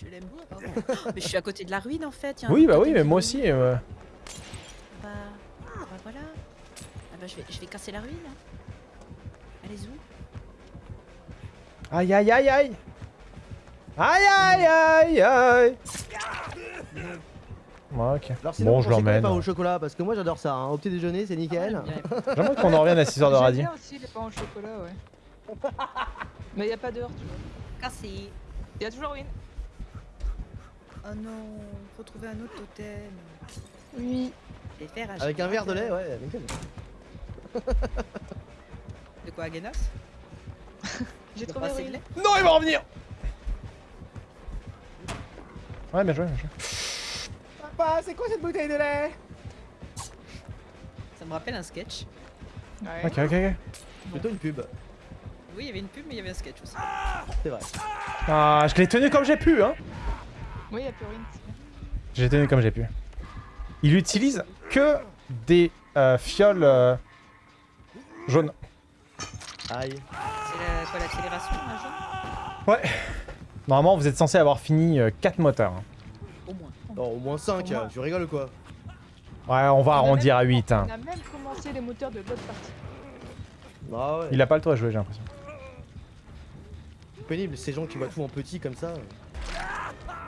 Je l'aime. Mais je suis à côté de la ruine en fait. Oui, bah oui, mais moi aussi. euh, Bah, bah voilà. Ah bah je vais, je vais casser la ruine. hein. Elle est où? Aïe, aïe, aïe, aïe. Aïe, aïe, aïe, aïe. Ouais, ok. Alors sinon, Bon, je l'emmène. pains au chocolat Parce que moi j'adore ça, hein. au petit déjeuner c'est nickel. J'aimerais qu'on en revienne à 6 heures de J'aime radis. bien aussi les pains au chocolat, ouais. Mais il a pas d'heure, tu vois. Il y a toujours une. Oh non, faut trouver un autre totem. Oui. Avec un verre de lait, ouais, nickel. De quoi, Agenos J'ai trouvé une. lait Non, il va revenir Ouais, bien joué, bien joué. C'est quoi cette bouteille de lait? Ça me rappelle un sketch. Ouais. Ok, ok, ok. Plutôt une pub, Oui, il y avait une pub, mais il y avait un sketch aussi. c'est vrai. Ah, je l'ai tenu comme j'ai pu, hein. Oui, il y a plus rien. l'ai tenu comme j'ai pu. Il utilise que des euh, fioles euh, jaunes. Aïe. C'est la, quoi, l'accélération, un jaune? Ouais. Normalement, vous êtes censé avoir fini 4 moteurs. hein. Au moins. Non, au moins 5, Au moins. tu rigoles ou quoi Ouais, on va On arrondir à même- 8. Hein. On a même commencé les moteurs de l'autre partie. Ah ouais. Il a pas le temps de jouer, j'ai l'impression. pénible, ces gens qui voient tout en petit comme ça.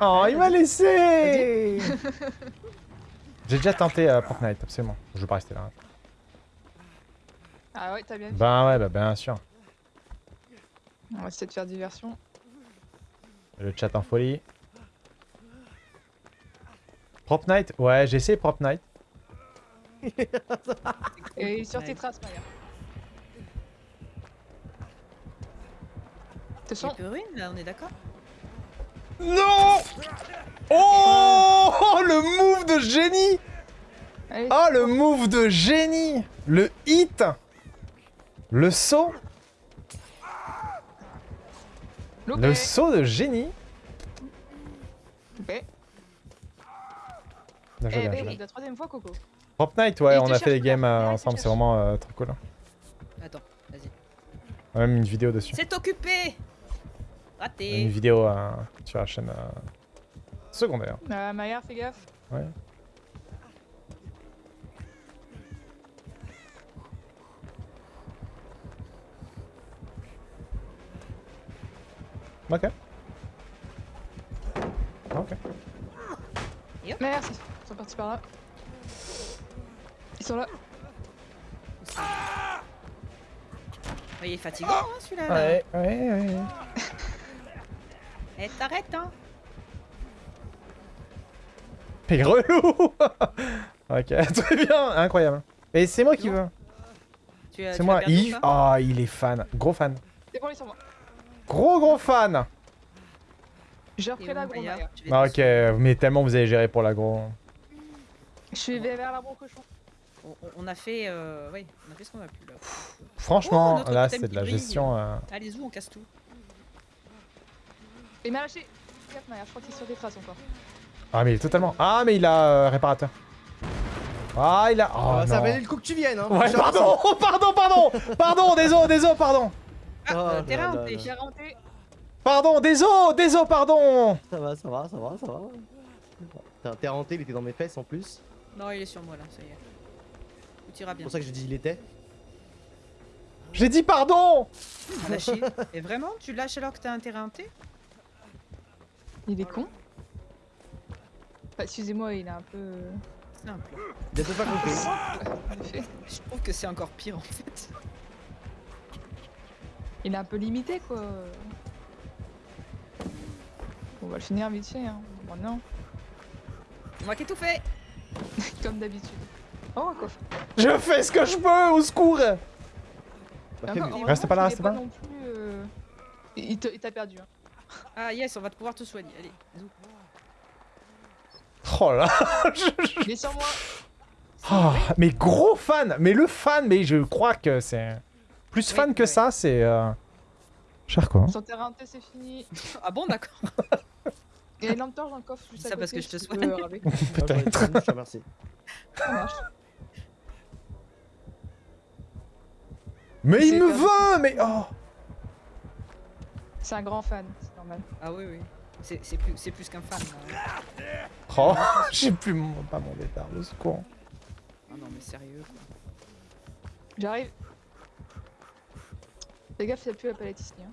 Oh, il m'a laissé J'ai déjà tenté euh, Fortnite, absolument. Je veux pas rester là. Ah ouais, t'as bien vu. Ben ouais, bah bien sûr. On va essayer de faire diversion. Le chat en folie. Prop Night Ouais, j'ai essayé Prop Night. Et sur tes traces, Maya. Façon, plus ruine, là, on est d'accord Non Oh Le move de génie allez, Oh le move de génie Le hit Le saut loupé. Le saut de génie Loupé. Bien joué, Eh bien joué. la troisième fois, Coco. Prop Night, ouais, on a fait des games euh, ensemble, c'est vraiment euh, trop cool. Attends, vas-y. On a même une vidéo dessus. C'est occupé Une Raté vidéo euh, sur la chaîne euh, secondaire. Euh, Maya, fais gaffe. Ouais. Ok. Ok. Merci. Ils sont partis par là. Ils sont là. Ouais, Il est fatigant, hein, celui-là. là. Ouais, ouais, ouais. Eh, t'arrêtes, hein T'es relou Ok, très bien, incroyable. Et c'est moi qui veux. Tu as- C'est moi, Yves. Ah, il est fan. Gros fan. C'est bon, ils sont moi. Gros, gros fan. J'ai repris où, la gros Maya Maya. Je vais Ah, ok, mais tellement vous avez géré pour la gros. Je suis vers l'arbre au cochon. On, a fait, euh, oui, on a fait ce qu'on a pu là. Franchement, Oh, là, c'est de la brille. gestion. euh, Allez, où on casse tout Il m'a lâché. Je crois qu'il est sur des traces encore. Ah, mais il est totalement. Ah, mais il a euh, réparateur. Ah, il a. Oh, Ah, ça valait le coup que tu viennes, hein. Ouais, pardon, pardon, pardon, pardon, désolé, désolé, pardon. Ah, Oh euh. J'ai renté. Pardon, désolé, désolé, pardon. Ça va, ça va, ça va, ça va. T'as t'es renté, il était dans mes fesses en plus. Non, il est sur moi là, ça y est. Tout ira C'est bien. pour ça que j'ai dit il était. J'ai dit pardon. Lâché. Et vraiment, tu lâches alors que t'as un terrain hanté? Il est con. Bah, excusez-moi, il est un peu. euh, Simple. Il pas compris. Je trouve que c'est encore pire en fait. Il est un peu limité, quoi. On va le finir vite fait, hein. Bon, non. C'est moi qui ai tout fait Comme d'habitude. Oh, un coffre. Je fais ce que je peux, au secours. Bah, encore, Reste pas là, reste pas là. non plus. euh, Il t'a perdu. Hein. Ah yes, on va pouvoir te soigner. Allez. Oh là. je- est sur moi. Oh, mais gros fan, mais le fan, mais je crois que c'est plus Oui, fan que ça, c'est euh... cher quoi. Son terrain c'est fini. Ah bon, d'accord. Il y a une lampe torche dans le coffre juste Ça à côté. parce que je te si tu soigne. Ah, Peut-être. une, je te remercie. Ça marche. Mais il me veut Mais oh C'est un grand fan, c'est normal. Ah oui, oui. C'est plus, qu'un fan. là. Oh J'ai plus mon... pas mon détard, au secours. Ah non, mais sérieux. quoi. J'arrive. Fais gaffe, il n'y a plus la palette ici. Hein.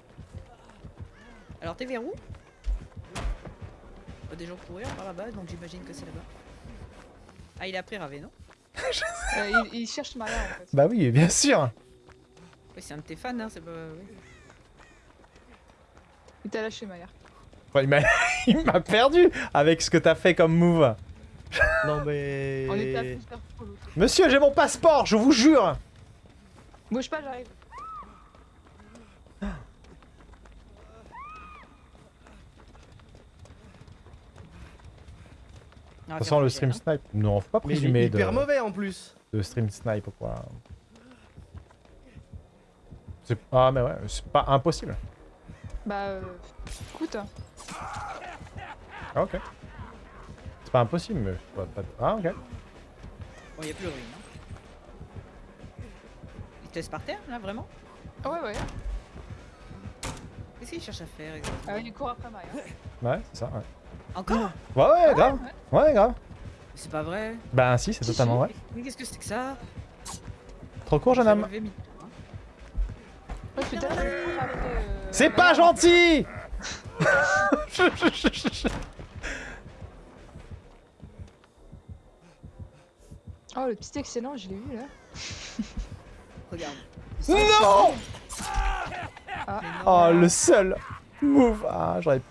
Alors, t'es vers où? Bah, Des gens courir par là-bas, donc j'imagine que c'est là-bas. Ah, il est après Ravé, non Euh, il, il cherche Maria en fait. Bah oui, bien sûr Oui, c'est un de tes fans, hein, c'est pas. oui. Il t'a lâché Maria. Enfin, Il m'a il m'a perdu avec ce que t'as fait comme move. Non mais. On était à plus faire pour l'autre. Monsieur, j'ai mon passeport, je vous jure Bouge pas, j'arrive. De toute façon, le stream Pierre, snipe, non, faut pas Mais il est présumer hyper de, mauvais en plus. de stream snipe ou quoi. C'est- Ah mais ouais, c'est pas impossible. Bah, euh, écoute. hein. Ah ok. C'est pas impossible, mais pas, pas- Ah ok. Bon, y a plus de ruine. Hein. Il te laisse par terre, là, vraiment? Ah ouais, ouais. Qu'est-ce qu'il cherche à faire exactement? Ah, il court après Maria. Ouais, c'est ça, ouais. Encore Ouais, ouais, grave. Ouais, grave. C'est pas vrai. Bah si, c'est totalement vrai. Mais qu'est-ce que c'est que ça? Trop court, jeune homme. hein. Après. euh, C'est pas gentil Oh, le petit excellent, je l'ai eu là. Regarde. Non non. Oh, le seul move. Ah, j'aurais...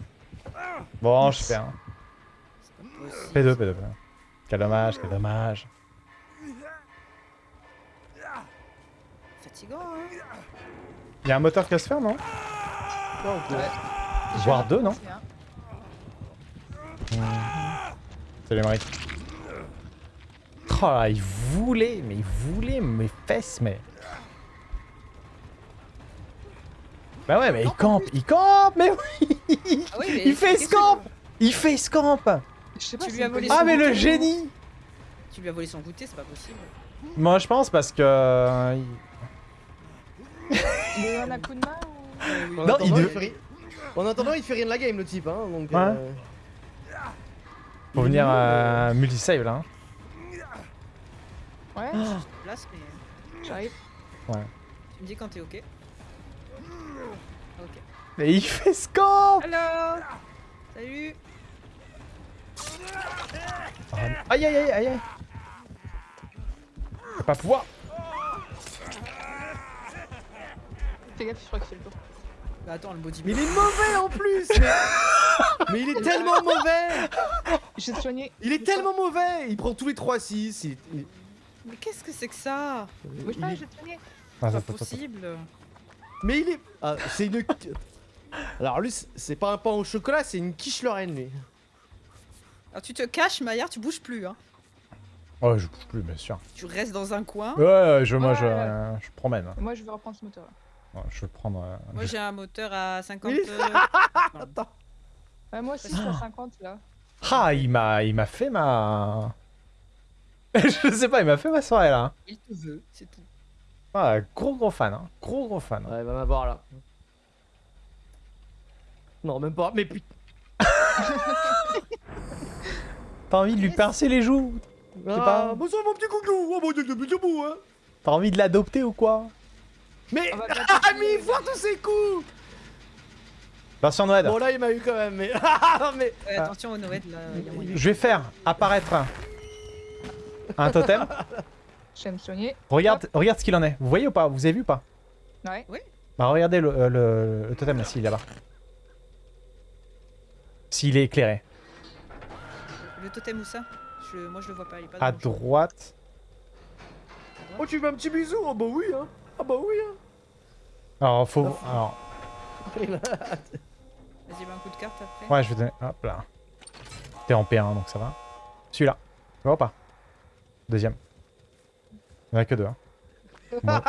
Bon, je. Possible. P2, P2, P2. Quel dommage, quel dommage. Fatigant, hein Il y a un moteur qui va se faire, non Ouais. Voire deux, non. C'est les mariques. Oh là, il voulait, mais il voulait mes fesses, mais... Bah ouais, mais il campe, il campe, mais oui Ah oui, mais Il fait scamp Il fait scamp Je sais pas Tu si lui as c'est volé possible. Ah mais le génie Tu lui as volé son goûter, c'est pas possible. Moi je pense parce que... euh, il- Il a eu un coup de main ou... Non, il il de- fait ri- En attendant, il fait rien de la game le type, hein. Donc. euh, Faut il est venir euh, multisave là. hein. Ouais, Place, mais j'arrive. tu me dis quand t'es ok. Ok. Mais il fait scamp Hello Salut Aïe aïe aïe aïe aïe Je vais Pas pouvoir Fais gaffe, je crois qu'il fait le tour. Bah attends, le body Mais il est mauvais en plus mais... mais il est tellement mauvais Je vais te soigner. Il est tellement mauvais Il prend tous les 3-6. Il... il- Mais qu'est-ce que c'est que ça? Bouge il pas, est- je vais te soigner. Ah, Pas attends, attends, attends. possible Mais il est. Ah, c'est une. Alors lui, c'est pas un pain au chocolat, c'est une quiche Lorraine lui. Alors tu te caches, Maillard, tu bouges plus, hein. Oh je bouge plus bien sûr. Tu restes dans un coin. Ouais, ouais, je, moi je, Ouais. euh, je promène. Moi, je vais reprendre ce moteur là. Ouais, je vais prendre... euh, Moi j'ai un moteur à 50... Oui. euh, Attends. Ouais, moi aussi, je suis à 50 là. Ah il m'a il m'a fait ma... je sais pas, il m'a fait ma soirée là. Il te veut, c'est tout. Ah, gros gros fan, hein. gros gros fan. Ouais, va m'avoir là. Non, même pas. Mais putain. T'as envie de lui pincer les joues? Ah, pas- bonsoir mon petit coucou. Oh mon dieu, hein. T'as envie de l'adopter ou quoi? Mais. On va bien Ah, mais il voit tous ses coups. Version Noël. Bon là, il m'a eu quand même. Mais. Ah, mais. Ouais, attention au Noël, là, il y a moyen. Je vais faire apparaître un totem. Je vais me soigner. Regarde, regarde ce qu'il en est. Vous voyez ou pas? Vous avez vu ou pas? Ouais. Bah regardez le, euh, le- le totem là, s'il est là-bas. S'il est éclairé. Le totem où ça? Je... Moi je le vois pas, il est pas À dans le jeu. droite. Oh, tu veux un petit bisou? Ah bah oui, hein. Ah bah oui, hein. Alors faut. Alors, Vas-y, bah, un coup de carte après. ouais, je vais donner. Hop là. T'es en P1 donc ça va. Celui-là. Tu vois ou pas Deuxième. Il n'y en a que deux. Hein. Moi,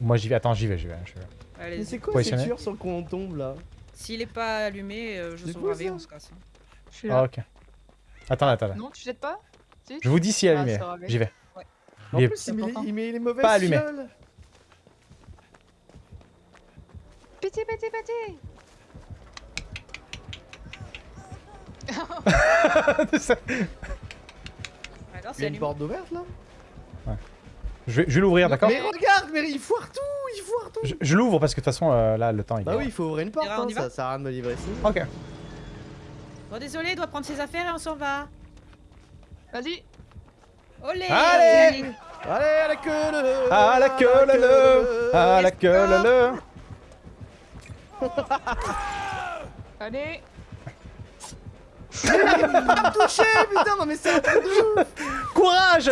moi, j'y vais. Attends, j'y vais, j'y vais. j'y vais. Mais c'est quoi ces tueurs sur le qu'on tombe là? S'il est pas allumé, euh, je sauve on se casse. hein. Je suis Ah, là. ok. Attends, attends, attends. Non, tu jettes pas? Si Je vous dis s'il est Ah, allumé. J'y vais. En Il est plus, il met, il met les mauvaises Pas allumé. fioles. Pitié, pitié, pitié Alors, Il y a c'est une porte ouverte là? Je vais, je vais l'ouvrir, d'accord Mais regarde, mais il foire tout, il foire tout. Je, je l'ouvre parce que de toute façon, euh, là, le temps il est Bah oui, il faut ouvrir une porte, on hein, ça sert à rien de me livrer ici. Ok. Bon, désolé, il doit prendre ses affaires et on s'en va. Vas-y. Olé Allez Allez, à la queue le À la queue le le. À la queue le le. Allez. Touché, putain, non mais c'est un truc de ouf. Courage.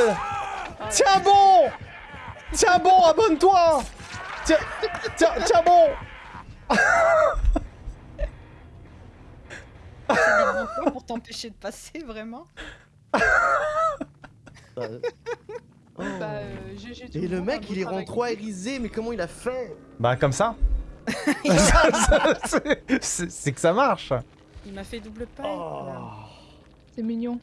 Tiens bon Tiens bon, abonne-toi Tiens, tiens, tiens bon pour t'empêcher de passer, vraiment Euh, oh. Bah, euh, GG tout Et le mec, il est travail. trop aérisé, mais comment il a fait? Bah comme ça c'est que ça marche Il m'a fait double paille. Oh. C'est mignon.